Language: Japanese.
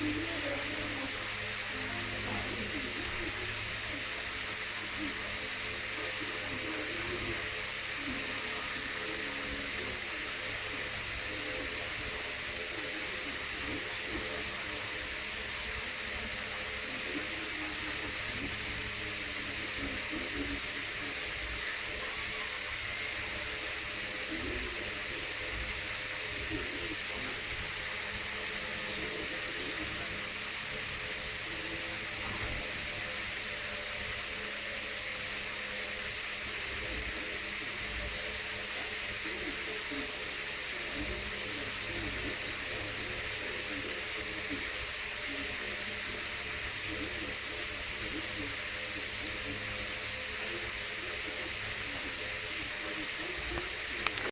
すいません。